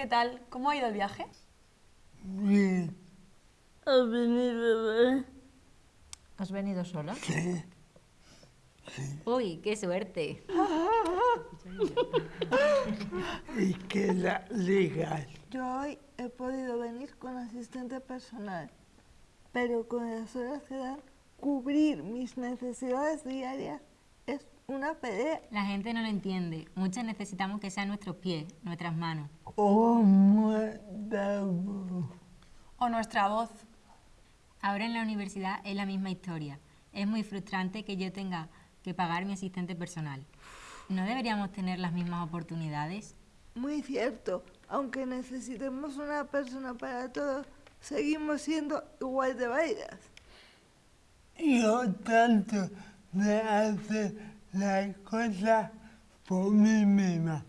¿qué tal? ¿Cómo ha ido el viaje? Bien, ¿Has venido, bebé? ¿Has venido sola? sí. Uy, qué suerte. Y queda legal. Yo hoy he podido venir con asistente personal, pero con las horas que dan, cubrir mis necesidades diarias es una pelea. La gente no lo entiende. Muchos necesitamos que sean nuestros pies, nuestras manos. Oh. ¿O nuestra voz? Ahora en la universidad es la misma historia. Es muy frustrante que yo tenga que pagar mi asistente personal. ¿No deberíamos tener las mismas oportunidades? Muy cierto, aunque necesitemos una persona para todo, seguimos siendo igual de válidas. Yo tanto de hacer las cosas por mí misma,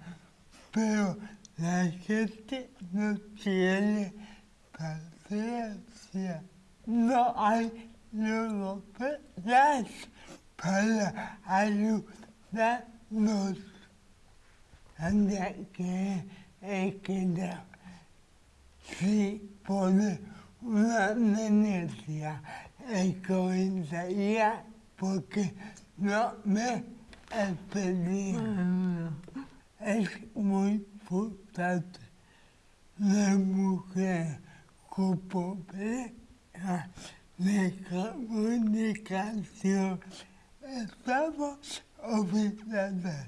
pero la gente no tiene paciencia. No hay logopedas para ayudarnos. Anda que es que no. Si pone una denuncia en comisaría porque no me he pedido. Es muy frustrante. La mujer con pobreza de comunicación estamos obligadas.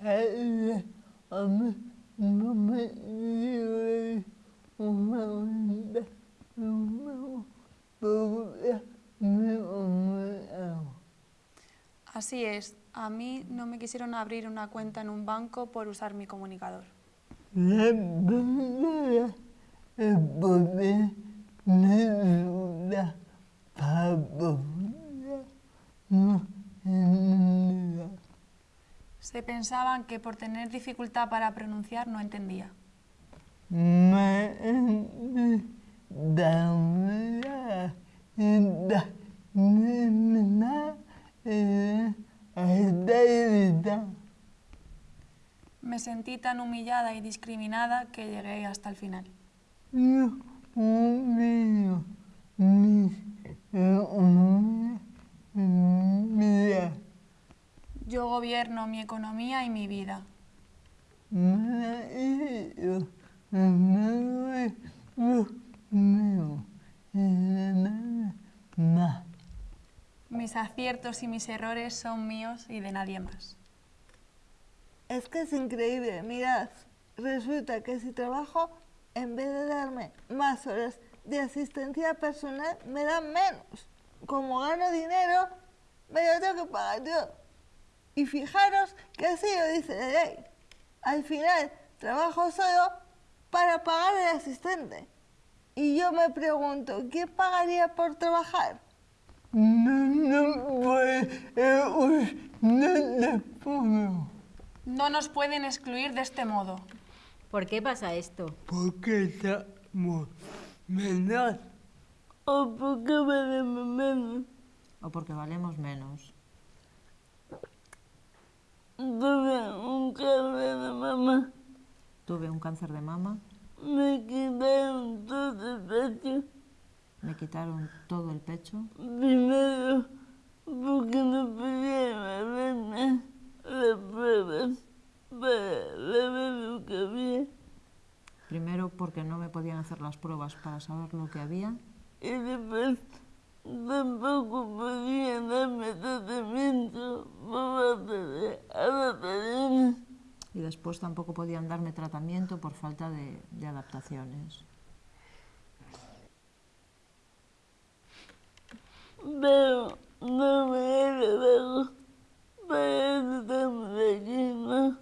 Eh, a mí no me dio una onda, no me Así es. A mí no me quisieron abrir una cuenta en un banco por usar mi comunicador. Se pensaban que por tener dificultad para pronunciar no entendía. Me da una da nena esta Me sentí tan humillada y discriminada que llegué hasta el final. Yo gobierno mi economía y mi vida. Mis aciertos y mis errores son míos y de nadie más. Es que es increíble, mirad, resulta que si trabajo, en vez de darme más horas de asistencia personal, me dan menos. Como gano dinero, me lo tengo que pagar yo. Y fijaros que así lo dice la ley. Al final, trabajo solo para pagar al asistente. Y yo me pregunto, ¿quién pagaría por trabajar? No, no eh, no le puedo. No nos pueden excluir de este modo. ¿Por qué pasa esto? Porque estamos menos. ¿O por qué valemos menos? ¿O porque valemos menos? Tuve un cáncer de mamá. Tuve un cáncer de mama, Me quitaron todo el pecho. me quitaron todo el pecho, Primero, porque no podía hacerme las pruebas para ver lo que había. primero porque no me podían hacer las pruebas para saber lo que había Y después, tampoco podían darme tratamiento por falta de adaptaciones. y después tampoco podían darme tratamiento por falta de, de adaptaciones. Pero no me para eso estamos aquí, ¿no?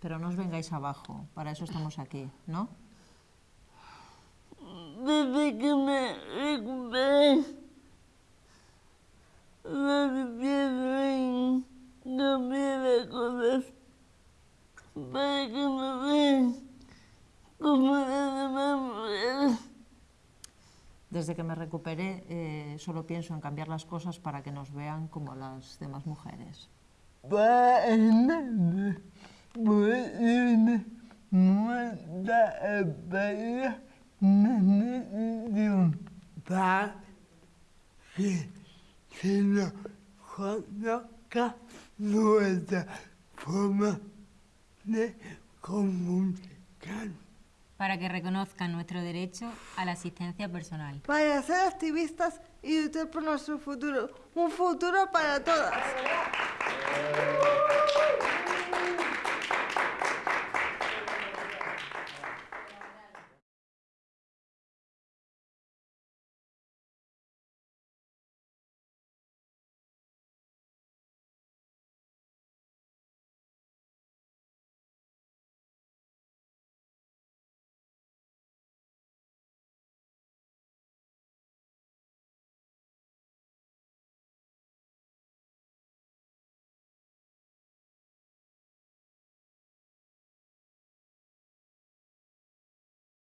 Pero no os vengáis abajo, para eso estamos aquí, ¿no? Desde que me recuperé, lo que pienso en cambiar las cosas para que me vean como las demás mujeres. Desde que me recuperé, eh, solo pienso en cambiar las cosas para que nos vean como las demás mujeres. Para que reconozcan nuestro derecho a la asistencia personal. Para ser activistas y luchar por nuestro futuro. Un futuro para todas.